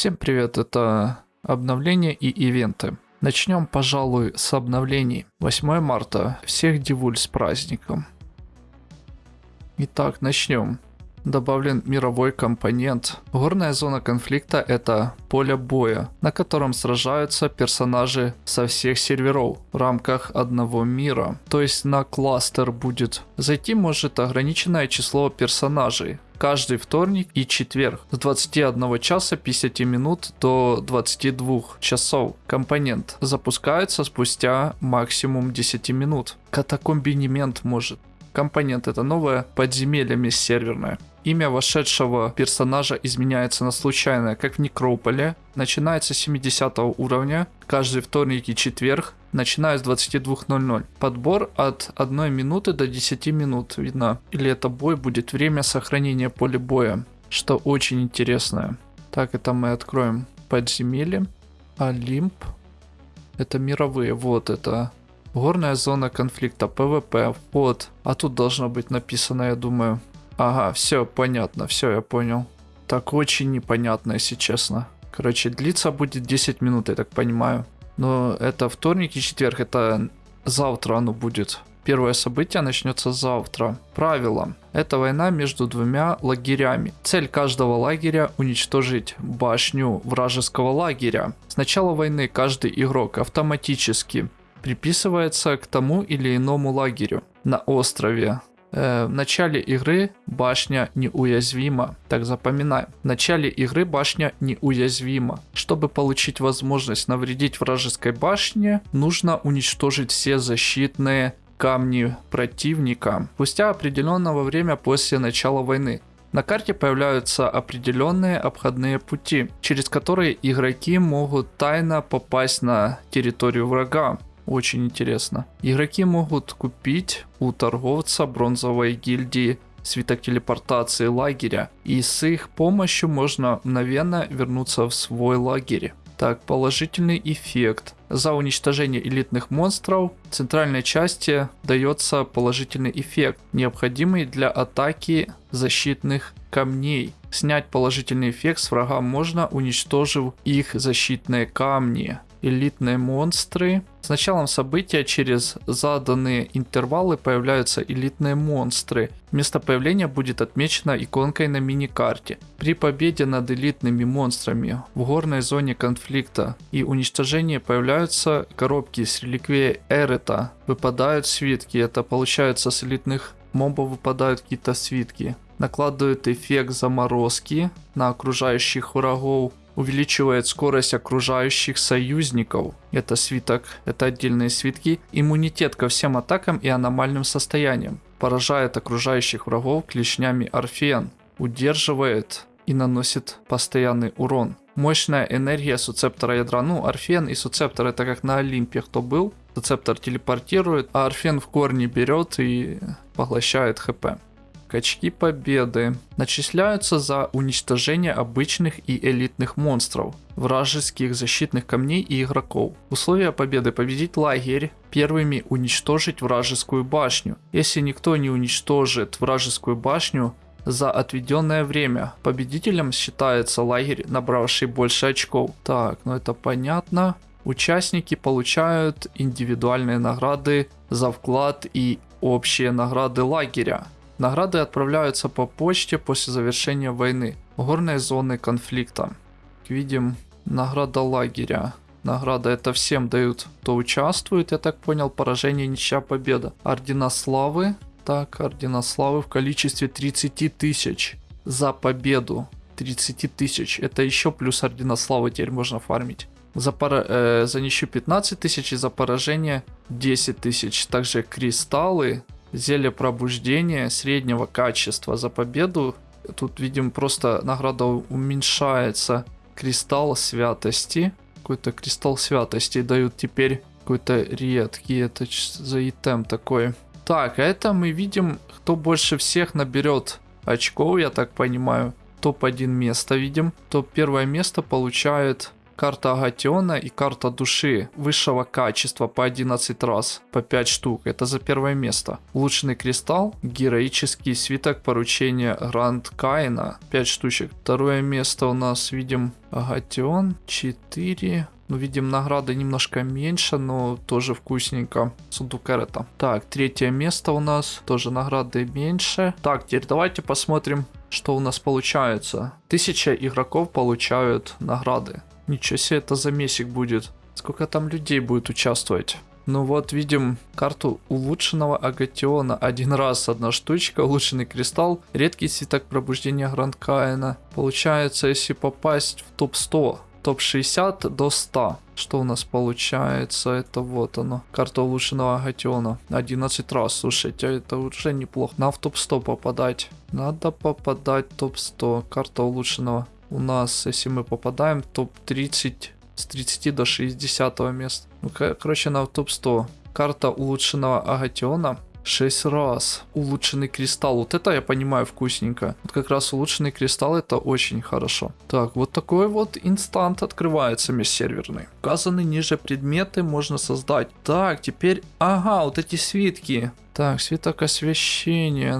Всем привет, это обновления и ивенты. Начнем, пожалуй, с обновлений. 8 марта. Всех дивуль с праздником. Итак, начнем. Добавлен мировой компонент. Горная зона конфликта это поле боя, на котором сражаются персонажи со всех серверов в рамках одного мира. То есть на кластер будет. Зайти может ограниченное число персонажей каждый вторник и четверг с 21 часа 50 минут до 22 часов. Компонент запускается спустя максимум 10 минут. Катакомбинемент может. Компонент это новое подземелье межсерверное. Имя вошедшего персонажа изменяется на случайное, как в Некрополе. Начинается с 70 уровня, каждый вторник и четверг, начиная с 22.00. Подбор от 1 минуты до 10 минут, видно. Или это бой будет время сохранения поля боя, что очень интересное. Так, это мы откроем подземелье. Олимп. Это мировые, вот это Горная зона конфликта, PvP, вот. А тут должно быть написано, я думаю, Ага, все понятно, все, я понял. Так очень непонятно, если честно. Короче, длиться будет 10 минут, я так понимаю. Но это вторник и четверг, это завтра оно будет. Первое событие начнется завтра. Правило. Это война между двумя лагерями. Цель каждого лагеря уничтожить башню вражеского лагеря. С начала войны каждый игрок автоматически приписывается к тому или иному лагерю на острове Э, в начале игры башня неуязвима. Так запоминаем. В начале игры башня неуязвима. Чтобы получить возможность навредить вражеской башне, нужно уничтожить все защитные камни противника. Спустя определенного время после начала войны. На карте появляются определенные обходные пути, через которые игроки могут тайно попасть на территорию врага. Очень интересно. Игроки могут купить у торговца бронзовой гильдии свиток телепортации лагеря, и с их помощью можно мгновенно вернуться в свой лагерь. Так, положительный эффект. За уничтожение элитных монстров в центральной части дается положительный эффект, необходимый для атаки защитных камней. Снять положительный эффект с врага можно, уничтожив их защитные камни элитные монстры. С началом события через заданные интервалы появляются элитные монстры. Место появления будет отмечено иконкой на мини-карте. При победе над элитными монстрами в горной зоне конфликта и уничтожении появляются коробки с реликвией Эрета. Выпадают свитки, это получается с элитных мобов выпадают какие-то свитки. Накладывают эффект заморозки на окружающих врагов увеличивает скорость окружающих союзников. Это свиток, это отдельные свитки. Иммунитет ко всем атакам и аномальным состояниям. Поражает окружающих врагов клешнями Орфеан. Удерживает и наносит постоянный урон. Мощная энергия суцептора ядра. Ну, Орфен и суцептор это как на Олимпе кто был. Суцептор телепортирует, а Орфен в корне берет и поглощает хп. Очки победы начисляются за уничтожение обычных и элитных монстров, вражеских защитных камней и игроков. Условия победы победить лагерь, первыми уничтожить вражескую башню. Если никто не уничтожит вражескую башню, за отведенное время. Победителем считается лагерь, набравший больше очков. Так, ну это понятно. Участники получают индивидуальные награды за вклад и общие награды лагеря. Награды отправляются по почте после завершения войны. Горные зоны конфликта. Видим, награда лагеря. Награда это всем дают, кто участвует, я так понял, поражение, ничья, победа. Ордена славы. Так, ордена славы в количестве 30 тысяч за победу. 30 тысяч. Это еще плюс ордена славы теперь можно фармить. За, пара, э, за ничью 15 тысяч и за поражение 10 тысяч. Также кристаллы Зелье пробуждения среднего качества за победу. Тут видим просто награда уменьшается. Кристалл святости. Какой-то кристалл святости дают теперь какой-то редкий. Это за итем такой. Так, а это мы видим, кто больше всех наберет очков, я так понимаю. Топ-1 место видим. Топ первое место получает карта Агатиона и карта души высшего качества по 11 раз, по 5 штук. Это за первое место. Улучшенный кристалл, героический свиток поручения Гранд Каина, 5 штучек. Второе место у нас видим Агатион, 4. Ну, видим, награды немножко меньше, но тоже вкусненько. Сундук Эрета. Так, третье место у нас. Тоже награды меньше. Так, теперь давайте посмотрим, что у нас получается. Тысяча игроков получают награды. Ничего себе, это за месяц будет. Сколько там людей будет участвовать? Ну вот, видим карту улучшенного агатиона. Один раз одна штучка, улучшенный кристалл, редкий свиток пробуждения Гранд Каина. Получается, если попасть в топ-100, топ-60 до 100. Что у нас получается? Это вот оно. Карта улучшенного агатиона. 11 раз. Слушайте, это уже неплохо. На в топ-100 попадать. Надо попадать в топ-100. Карта улучшенного. У нас, если мы попадаем, топ-30 с 30 до 60 места. Ну, короче, на топ-100. Карта улучшенного агатиона 6 раз. Улучшенный кристалл. Вот это я понимаю вкусненько. Вот как раз улучшенный кристалл это очень хорошо. Так, вот такой вот инстант открывается межсерверный. Указаны ниже предметы можно создать. Так, теперь... Ага, вот эти свитки. Так, свиток освещения.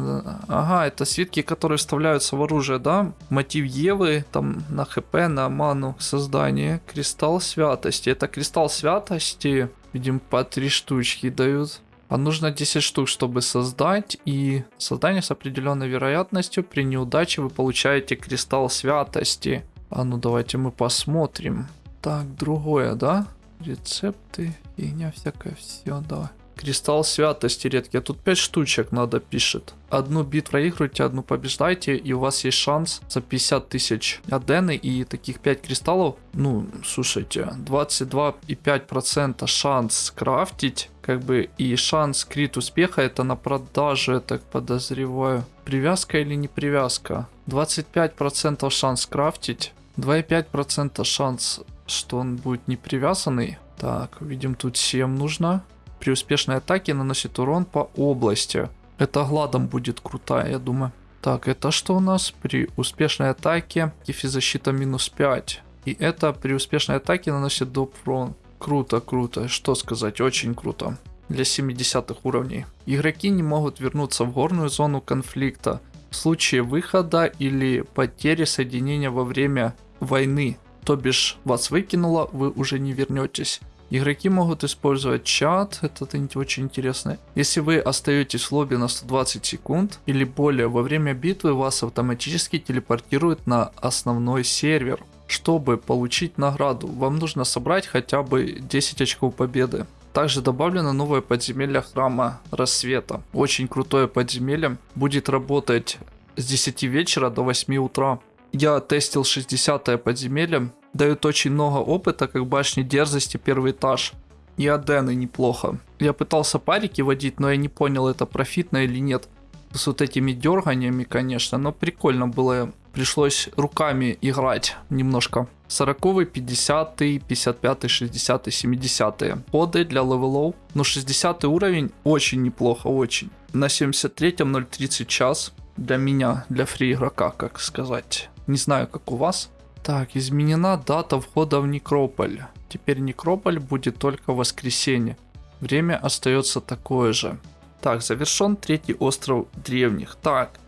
Ага, это свитки, которые вставляются в оружие, да? Мотив Евы, там на хп, на ману создание. Кристалл святости. Это кристалл святости. Видим, по три штучки дают. А нужно 10 штук, чтобы создать. И создание с определенной вероятностью. При неудаче вы получаете кристалл святости. А ну давайте мы посмотрим. Так, другое, да? Рецепты, фигня всякая, все, давай. Кристалл святости редкий. А тут 5 штучек надо пишет. Одну бит проигрывайте, одну побеждайте, и у вас есть шанс за 50 тысяч адены и таких 5 кристаллов. Ну, слушайте, 22,5% шанс скрафтить, как бы, и шанс крит успеха это на продаже, я так подозреваю. Привязка или не привязка? 25% шанс крафтить, 2,5% шанс, что он будет не привязанный. Так, видим тут 7 нужно при успешной атаке наносит урон по области. Это гладом будет крутая, я думаю. Так, это что у нас? При успешной атаке защита минус 5. И это при успешной атаке наносит доп урон. Круто, круто. Что сказать, очень круто. Для 70 уровней. Игроки не могут вернуться в горную зону конфликта в случае выхода или потери соединения во время войны. То бишь вас выкинуло, вы уже не вернетесь. Игроки могут использовать чат, это очень интересно. Если вы остаетесь в лобби на 120 секунд или более во время битвы, вас автоматически телепортируют на основной сервер. Чтобы получить награду, вам нужно собрать хотя бы 10 очков победы. Также добавлено новое подземелье храма рассвета. Очень крутое подземелье. Будет работать с 10 вечера до 8 утра. Я тестил 60 подземелье дают очень много опыта, как башни дерзости первый этаж. И Адены неплохо. Я пытался пати водить, но я не понял, это профитно или нет. С вот этими дерганиями, конечно, но прикольно было. Пришлось руками играть немножко. 40, 50, 55, 60, 70. Коды для левелов. Но 60 уровень очень неплохо, очень. На 73-м 0.30 час. Для меня, для free игрока, как сказать. Не знаю, как у вас. Так, изменена дата входа в Некрополь. Теперь Некрополь будет только в воскресенье. Время остается такое же. Так, завершен третий остров древних. Так,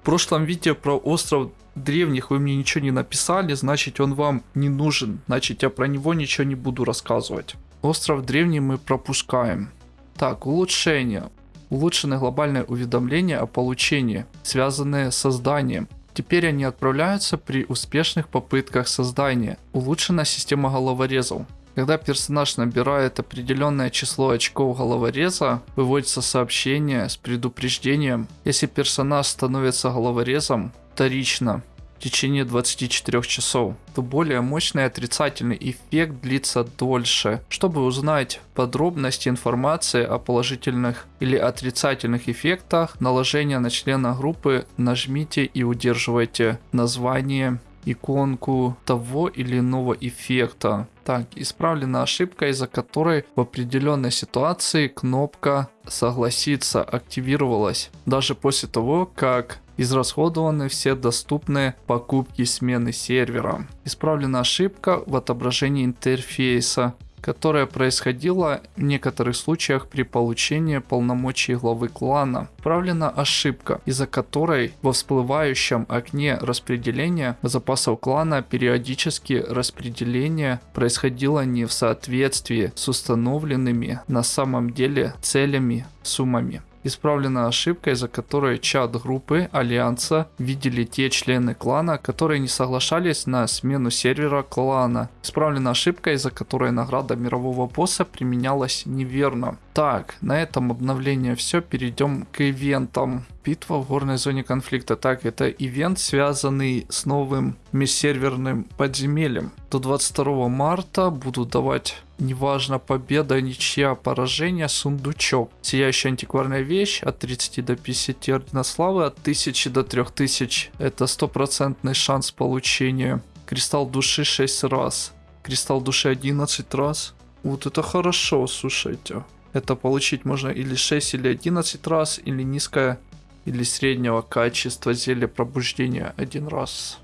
в прошлом видео про остров древних вы мне ничего не написали, значит он вам не нужен. Значит я про него ничего не буду рассказывать. Остров древний мы пропускаем. Так, улучшение. Улучшены глобальное уведомление о получении, связанные с созданием. Теперь они отправляются при успешных попытках создания. Улучшена система головорезов. Когда персонаж набирает определенное число очков головореза, выводится сообщение с предупреждением. Если персонаж становится головорезом, вторично течение 24 часов, то более мощный отрицательный эффект длится дольше. Чтобы узнать подробности информации о положительных или отрицательных эффектах наложения на члена группы, нажмите и удерживайте название иконку того или иного эффекта. Так, исправлена ошибка, из-за которой в определенной ситуации кнопка согласиться активировалась. Даже после того, как Израсходованы все доступные покупки смены сервера. Исправлена ошибка в отображении интерфейса которая происходила в некоторых случаях при получении полномочий главы клана. Правлена ошибка, из-за которой во всплывающем окне распределения запасов клана периодически распределение происходило не в соответствии с установленными на самом деле целями суммами. Исправлена ошибка, из-за которой чат группы Альянса видели те члены клана, которые не соглашались на смену сервера клана. Исправлена ошибка, из-за которой награда мирового босса применялась неверно. Так, на этом обновление все, перейдем к ивентам. Битва в горной зоне конфликта. Так, это ивент, связанный с новым межсерверным подземельем. До 22 марта буду давать неважно победа, ничья, поражение, сундучок. Сияющая антикварная вещь от 30 до 50 ордена славы, от 1000 до 3000. Это стопроцентный шанс получения. Кристалл души 6 раз. Кристалл души 11 раз. Вот это хорошо, слушайте. Это получить можно или 6, или 11 раз, или низкое, или среднего качества зелья пробуждения один раз.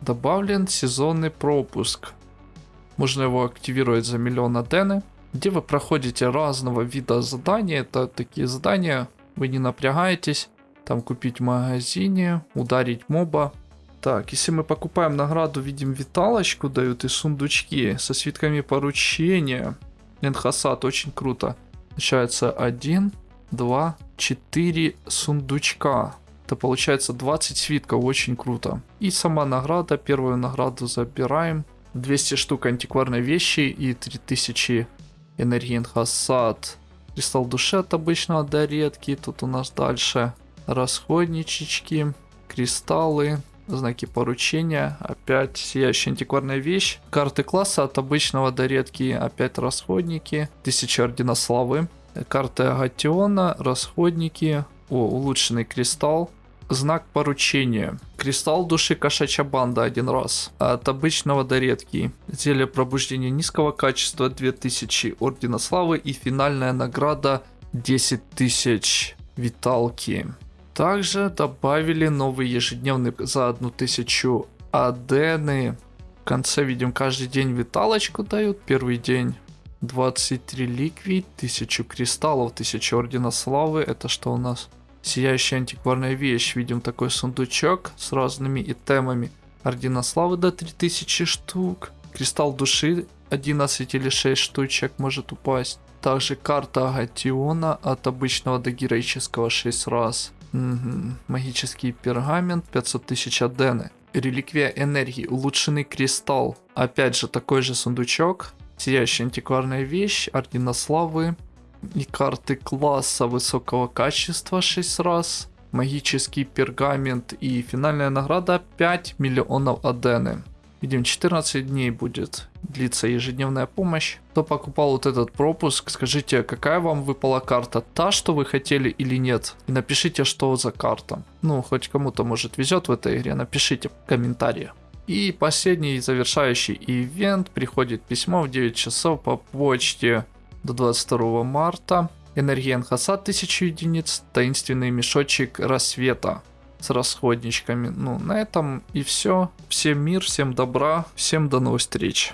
Добавлен сезонный пропуск. Можно его активировать за миллион адены. Где вы проходите разного вида задания. Это такие задания, вы не напрягаетесь. Там купить в магазине, ударить моба. Так, если мы покупаем награду, видим виталочку дают и сундучки со свитками поручения. Энхасад, очень круто. Получается 1, 2, 4 сундучка. Это получается 20 свитков, очень круто. И сама награда, первую награду забираем. 200 штук антикварной вещи и 3000 энергии инхасад. Кристалл души от обычного до редкий. Тут у нас дальше расходничечки, кристаллы, знаки поручения, опять сияющая антикварная вещь, карты класса от обычного до редкие, опять расходники, тысяча ордена славы, карты Агатиона, расходники, о, улучшенный кристалл, знак поручения, кристалл души кошачья банда один раз, от обычного до редкий, зелье пробуждения низкого качества 2000 ордена славы и финальная награда 10 тысяч виталки. Также добавили новый ежедневный за 1000 адены. В конце видим каждый день виталочку дают. Первый день 23 ликвид, 1000 кристаллов, 1000 ордена славы. Это что у нас? Сияющая антикварная вещь. Видим такой сундучок с разными итемами. Ордена славы до 3000 штук. Кристалл души 11 или 6 штучек может упасть. Также карта Агатиона от обычного до героического 6 раз. Угу. Магический пергамент, 500 тысяч адены. Реликвия энергии, улучшенный кристалл. Опять же, такой же сундучок. Сияющая антикварная вещь, ордена славы. И карты класса высокого качества 6 раз. Магический пергамент и финальная награда 5 миллионов адены. Видим, 14 дней будет длиться ежедневная помощь. Кто покупал вот этот пропуск, скажите, какая вам выпала карта? Та, что вы хотели или нет? И напишите, что за карта. Ну, хоть кому-то, может, везет в этой игре, напишите в комментарии. И последний завершающий ивент. Приходит письмо в 9 часов по почте до 22 марта. Энергия Энхаса 1000 единиц. Таинственный мешочек рассвета с расходничками. Ну, на этом и все. Всем мир, всем добра, всем до новых встреч.